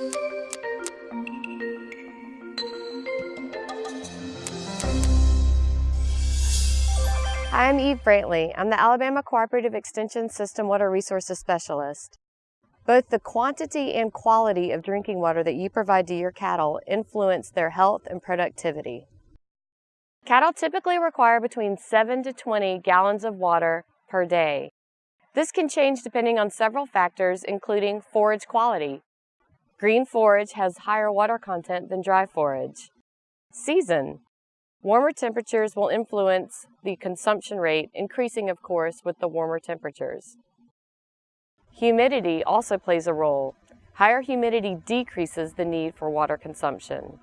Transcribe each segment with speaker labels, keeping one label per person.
Speaker 1: Hi, I'm Eve Brantley. I'm the Alabama Cooperative Extension System Water Resources Specialist. Both the quantity and quality of drinking water that you provide to your cattle influence their health and productivity. Cattle typically require between 7 to 20 gallons of water per day. This can change depending on several factors, including forage quality. Green forage has higher water content than dry forage. Season. Warmer temperatures will influence the consumption rate, increasing, of course, with the warmer temperatures. Humidity also plays a role. Higher humidity decreases the need for water consumption.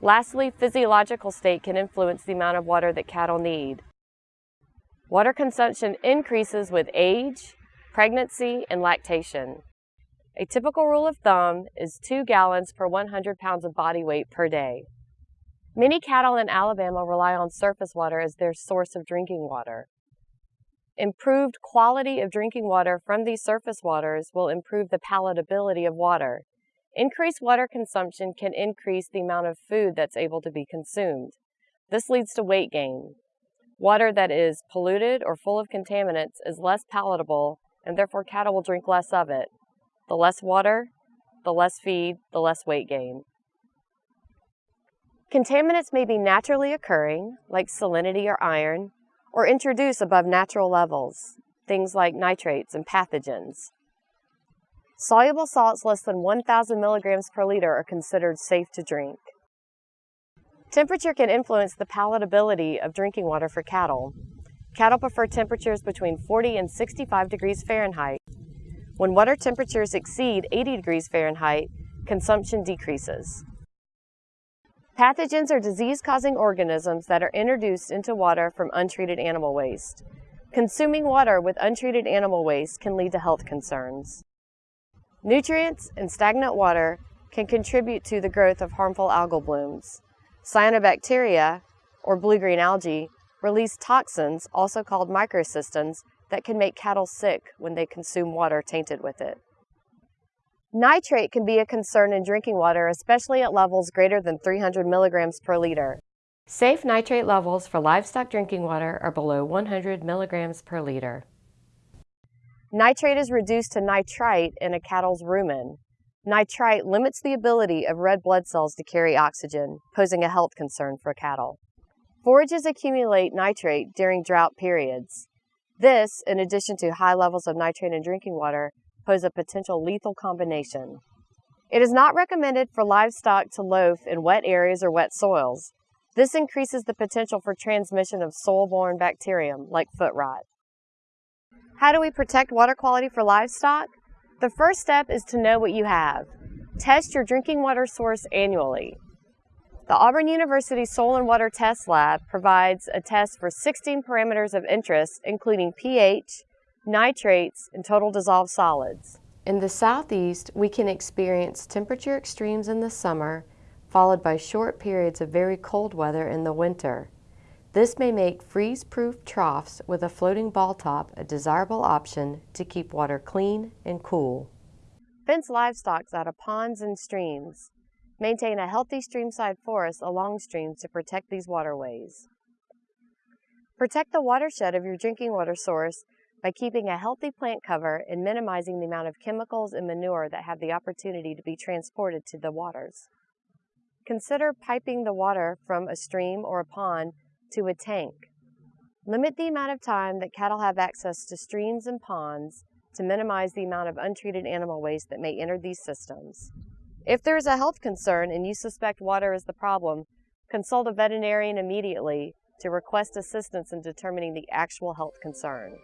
Speaker 1: Lastly, physiological state can influence the amount of water that cattle need. Water consumption increases with age, pregnancy, and lactation. A typical rule of thumb is 2 gallons per 100 pounds of body weight per day. Many cattle in Alabama rely on surface water as their source of drinking water. Improved quality of drinking water from these surface waters will improve the palatability of water. Increased water consumption can increase the amount of food that's able to be consumed. This leads to weight gain. Water that is polluted or full of contaminants is less palatable and therefore cattle will drink less of it. The less water, the less feed, the less weight gain. Contaminants may be naturally occurring, like salinity or iron, or introduced above natural levels, things like nitrates and pathogens. Soluble salts less than 1,000 milligrams per liter are considered safe to drink. Temperature can influence the palatability of drinking water for cattle. Cattle prefer temperatures between 40 and 65 degrees Fahrenheit. When water temperatures exceed 80 degrees Fahrenheit, consumption decreases. Pathogens are disease-causing organisms that are introduced into water from untreated animal waste. Consuming water with untreated animal waste can lead to health concerns. Nutrients and stagnant water can contribute to the growth of harmful algal blooms. Cyanobacteria, or blue-green algae, release toxins, also called microcystins, that can make cattle sick when they consume water tainted with it. Nitrate can be a concern in drinking water, especially at levels greater than 300 milligrams per liter. Safe nitrate levels for livestock drinking water are below 100 milligrams per liter. Nitrate is reduced to nitrite in a cattle's rumen. Nitrite limits the ability of red blood cells to carry oxygen, posing a health concern for cattle. Forages accumulate nitrate during drought periods. This, in addition to high levels of nitrate in drinking water, pose a potential lethal combination. It is not recommended for livestock to loaf in wet areas or wet soils. This increases the potential for transmission of soil-borne bacterium like foot rot. How do we protect water quality for livestock? The first step is to know what you have. Test your drinking water source annually. The Auburn University Soil and Water Test Lab provides a test for 16 parameters of interest, including pH, nitrates, and total dissolved solids. In the southeast, we can experience temperature extremes in the summer, followed by short periods of very cold weather in the winter. This may make freeze-proof troughs with a floating ball top a desirable option to keep water clean and cool. Fence livestock out of ponds and streams. Maintain a healthy streamside forest along streams to protect these waterways. Protect the watershed of your drinking water source by keeping a healthy plant cover and minimizing the amount of chemicals and manure that have the opportunity to be transported to the waters. Consider piping the water from a stream or a pond to a tank. Limit the amount of time that cattle have access to streams and ponds to minimize the amount of untreated animal waste that may enter these systems. If there is a health concern and you suspect water is the problem, consult a veterinarian immediately to request assistance in determining the actual health concern.